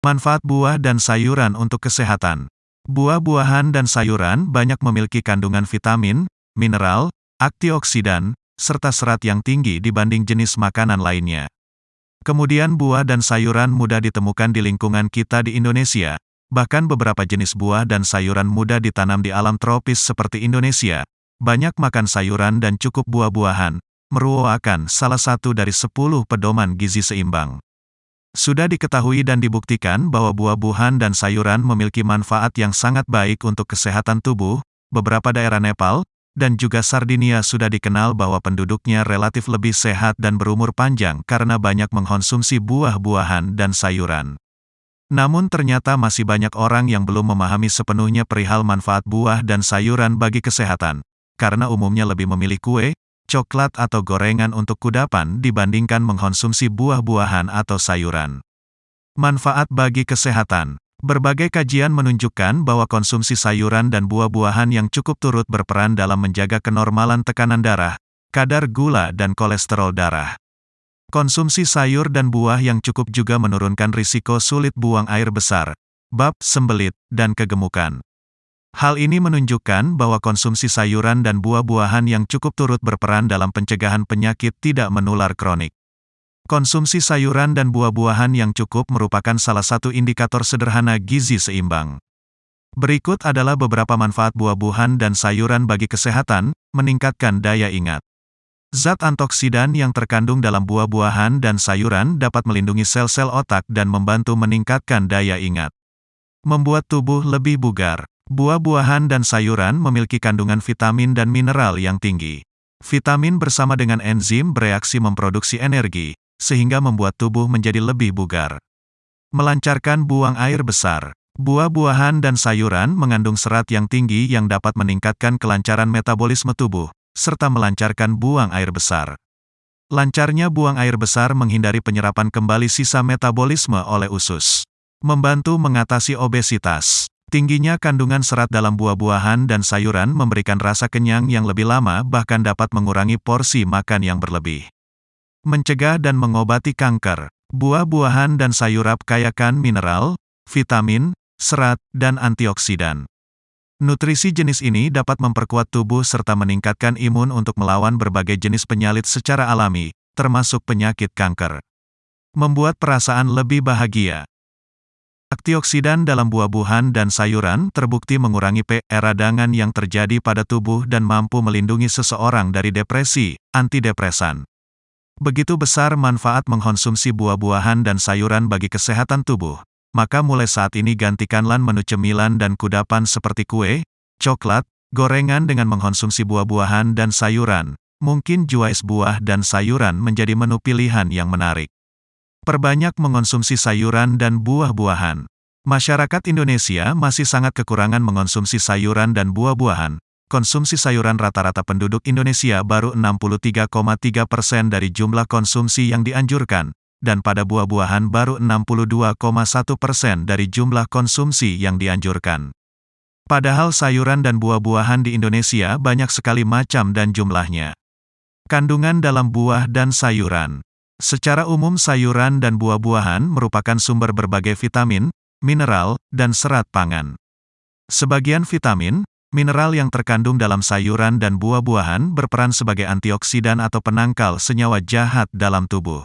Manfaat buah dan sayuran untuk kesehatan. Buah-buahan dan sayuran banyak memiliki kandungan vitamin, mineral, antioksidan, serta serat yang tinggi dibanding jenis makanan lainnya. Kemudian buah dan sayuran mudah ditemukan di lingkungan kita di Indonesia. Bahkan beberapa jenis buah dan sayuran mudah ditanam di alam tropis seperti Indonesia. Banyak makan sayuran dan cukup buah-buahan, merupakan salah satu dari 10 pedoman gizi seimbang. Sudah diketahui dan dibuktikan bahwa buah-buahan dan sayuran memiliki manfaat yang sangat baik untuk kesehatan tubuh. Beberapa daerah Nepal dan juga Sardinia sudah dikenal bahwa penduduknya relatif lebih sehat dan berumur panjang karena banyak mengkonsumsi buah-buahan dan sayuran. Namun ternyata masih banyak orang yang belum memahami sepenuhnya perihal manfaat buah dan sayuran bagi kesehatan, karena umumnya lebih memilih kue, coklat atau gorengan untuk kudapan dibandingkan mengkonsumsi buah-buahan atau sayuran. Manfaat bagi kesehatan Berbagai kajian menunjukkan bahwa konsumsi sayuran dan buah-buahan yang cukup turut berperan dalam menjaga kenormalan tekanan darah, kadar gula dan kolesterol darah. Konsumsi sayur dan buah yang cukup juga menurunkan risiko sulit buang air besar, bab, sembelit, dan kegemukan. Hal ini menunjukkan bahwa konsumsi sayuran dan buah-buahan yang cukup turut berperan dalam pencegahan penyakit tidak menular kronik. Konsumsi sayuran dan buah-buahan yang cukup merupakan salah satu indikator sederhana gizi seimbang. Berikut adalah beberapa manfaat buah-buahan dan sayuran bagi kesehatan, meningkatkan daya ingat. Zat antioksidan yang terkandung dalam buah-buahan dan sayuran dapat melindungi sel-sel otak dan membantu meningkatkan daya ingat. Membuat tubuh lebih bugar. Buah-buahan dan sayuran memiliki kandungan vitamin dan mineral yang tinggi. Vitamin bersama dengan enzim bereaksi memproduksi energi, sehingga membuat tubuh menjadi lebih bugar. Melancarkan buang air besar. Buah-buahan dan sayuran mengandung serat yang tinggi yang dapat meningkatkan kelancaran metabolisme tubuh, serta melancarkan buang air besar. Lancarnya buang air besar menghindari penyerapan kembali sisa metabolisme oleh usus. Membantu mengatasi obesitas. Tingginya kandungan serat dalam buah-buahan dan sayuran memberikan rasa kenyang yang lebih lama bahkan dapat mengurangi porsi makan yang berlebih. Mencegah dan mengobati kanker. Buah-buahan dan sayuran kayakan mineral, vitamin, serat, dan antioksidan. Nutrisi jenis ini dapat memperkuat tubuh serta meningkatkan imun untuk melawan berbagai jenis penyalit secara alami, termasuk penyakit kanker. Membuat perasaan lebih bahagia. Antioksidan dalam buah-buahan dan sayuran terbukti mengurangi PR radangan yang terjadi pada tubuh dan mampu melindungi seseorang dari depresi, antidepresan. Begitu besar manfaat mengkonsumsi buah-buahan dan sayuran bagi kesehatan tubuh, maka mulai saat ini gantikanlah menu cemilan dan kudapan seperti kue, coklat, gorengan dengan mengkonsumsi buah-buahan dan sayuran. Mungkin juais buah dan sayuran menjadi menu pilihan yang menarik. Perbanyak mengonsumsi sayuran dan buah-buahan. Masyarakat Indonesia masih sangat kekurangan mengonsumsi sayuran dan buah-buahan. Konsumsi sayuran rata-rata penduduk Indonesia baru 63,3 persen dari jumlah konsumsi yang dianjurkan, dan pada buah-buahan baru 62,1 persen dari jumlah konsumsi yang dianjurkan. Padahal sayuran dan buah-buahan di Indonesia banyak sekali macam dan jumlahnya. Kandungan dalam buah dan sayuran Secara umum sayuran dan buah-buahan merupakan sumber berbagai vitamin, mineral, dan serat pangan. Sebagian vitamin, mineral yang terkandung dalam sayuran dan buah-buahan berperan sebagai antioksidan atau penangkal senyawa jahat dalam tubuh.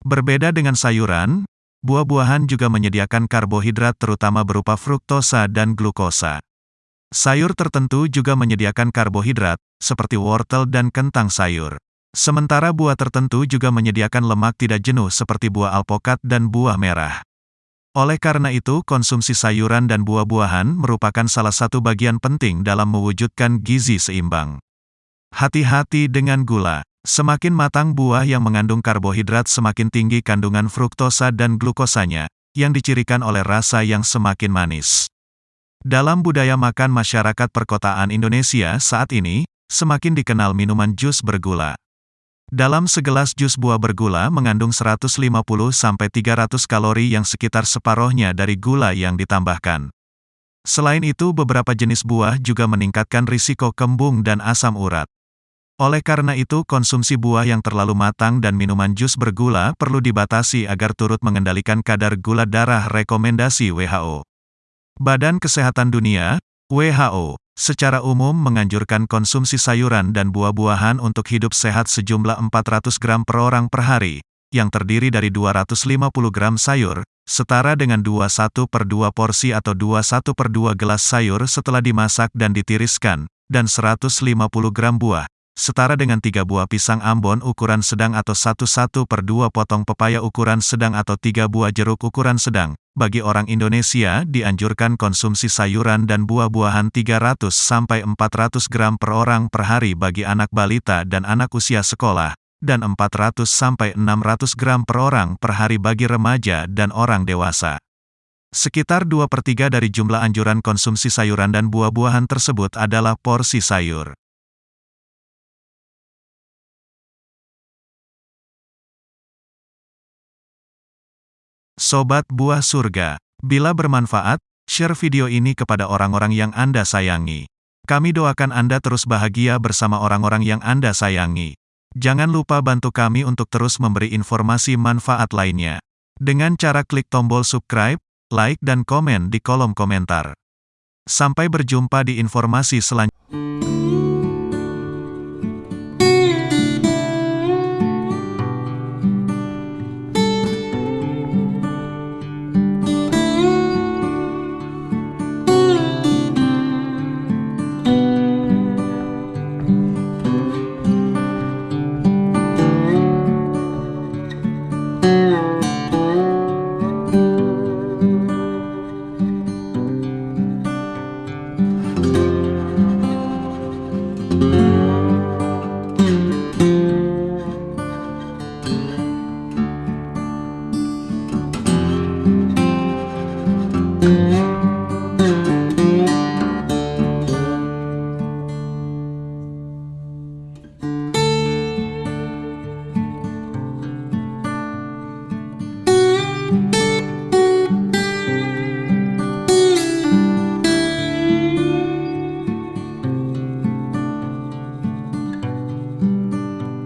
Berbeda dengan sayuran, buah-buahan juga menyediakan karbohidrat terutama berupa fruktosa dan glukosa. Sayur tertentu juga menyediakan karbohidrat, seperti wortel dan kentang sayur. Sementara buah tertentu juga menyediakan lemak tidak jenuh seperti buah alpokat dan buah merah. Oleh karena itu, konsumsi sayuran dan buah-buahan merupakan salah satu bagian penting dalam mewujudkan gizi seimbang. Hati-hati dengan gula. Semakin matang buah yang mengandung karbohidrat semakin tinggi kandungan fruktosa dan glukosanya, yang dicirikan oleh rasa yang semakin manis. Dalam budaya makan masyarakat perkotaan Indonesia saat ini, semakin dikenal minuman jus bergula. Dalam segelas jus buah bergula mengandung 150-300 kalori yang sekitar separohnya dari gula yang ditambahkan. Selain itu beberapa jenis buah juga meningkatkan risiko kembung dan asam urat. Oleh karena itu konsumsi buah yang terlalu matang dan minuman jus bergula perlu dibatasi agar turut mengendalikan kadar gula darah rekomendasi WHO. Badan Kesehatan Dunia, WHO, secara umum menganjurkan konsumsi sayuran dan buah-buahan untuk hidup sehat sejumlah 400 gram per orang per hari, yang terdiri dari 250 gram sayur, setara dengan 21 per 2 porsi atau 21 per 2 gelas sayur setelah dimasak dan ditiriskan, dan 150 gram buah, setara dengan tiga buah pisang Ambon ukuran sedang atau 1-1 per 2 potong pepaya ukuran sedang atau tiga buah jeruk ukuran sedang. Bagi orang Indonesia, dianjurkan konsumsi sayuran dan buah-buahan 300-400 gram per orang per hari bagi anak balita dan anak usia sekolah, dan 400-600 gram per orang per hari bagi remaja dan orang dewasa. Sekitar 2 per 3 dari jumlah anjuran konsumsi sayuran dan buah-buahan tersebut adalah porsi sayur. Sobat Buah Surga, bila bermanfaat, share video ini kepada orang-orang yang Anda sayangi. Kami doakan Anda terus bahagia bersama orang-orang yang Anda sayangi. Jangan lupa bantu kami untuk terus memberi informasi manfaat lainnya. Dengan cara klik tombol subscribe, like dan komen di kolom komentar. Sampai berjumpa di informasi selanjutnya.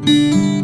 Música